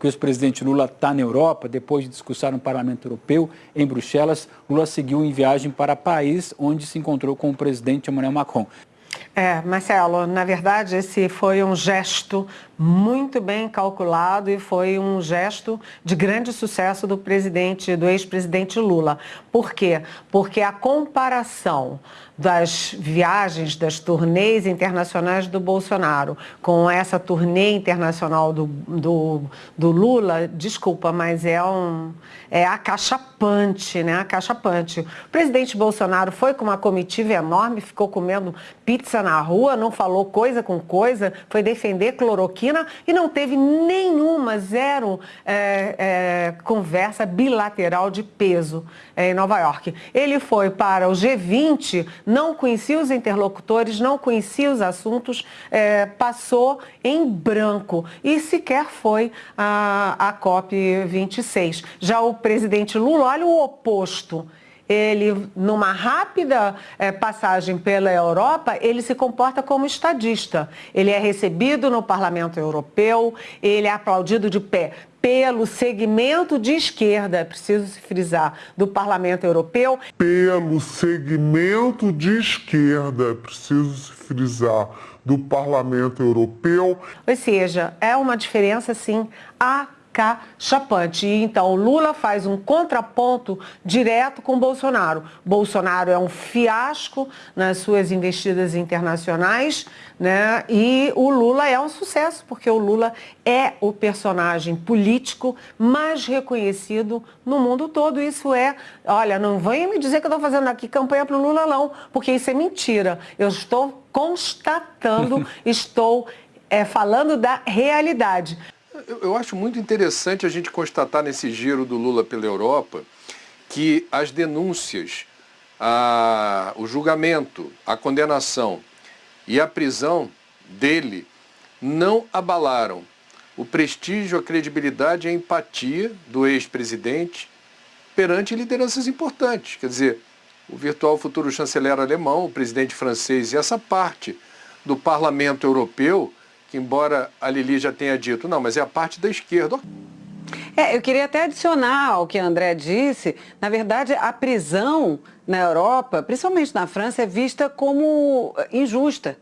que o ex-presidente Lula está na Europa, depois de discursar no Parlamento Europeu, em Bruxelas, Lula seguiu em viagem para Paris, onde se encontrou com o presidente Emmanuel Macron. É, Marcelo, na verdade esse foi um gesto muito bem calculado e foi um gesto de grande sucesso do presidente, do ex-presidente Lula. Por quê? Porque a comparação das viagens, das turnês internacionais do Bolsonaro com essa turnê internacional do, do, do Lula, desculpa, mas é, um, é acachapante, né? Acachapante. O presidente Bolsonaro foi com uma comitiva enorme, ficou comendo pizza na rua, não falou coisa com coisa, foi defender cloroquina e não teve nenhuma, zero é, é, conversa bilateral de peso é, em Nova York. Ele foi para o G20, não conhecia os interlocutores, não conhecia os assuntos, é, passou em branco e sequer foi a, a COP26. Já o presidente Lula, olha o oposto ele, numa rápida é, passagem pela Europa, ele se comporta como estadista. Ele é recebido no Parlamento Europeu, ele é aplaudido de pé pelo segmento de esquerda, é preciso se frisar, do Parlamento Europeu. Pelo segmento de esquerda, é preciso se frisar, do Parlamento Europeu. Ou seja, é uma diferença, sim, a cachapante. E então Lula faz um contraponto direto com Bolsonaro. Bolsonaro é um fiasco nas suas investidas internacionais, né? E o Lula é um sucesso, porque o Lula é o personagem político mais reconhecido no mundo todo. Isso é, olha, não venha me dizer que eu estou fazendo aqui campanha para o Lula não, porque isso é mentira. Eu estou constatando, estou é, falando da realidade. Eu acho muito interessante a gente constatar nesse giro do Lula pela Europa que as denúncias, a, o julgamento, a condenação e a prisão dele não abalaram o prestígio, a credibilidade e a empatia do ex-presidente perante lideranças importantes. Quer dizer, o virtual futuro chanceler alemão, o presidente francês e essa parte do parlamento europeu embora a Lili já tenha dito, não, mas é a parte da esquerda. É, eu queria até adicionar ao que a André disse, na verdade a prisão na Europa, principalmente na França, é vista como injusta.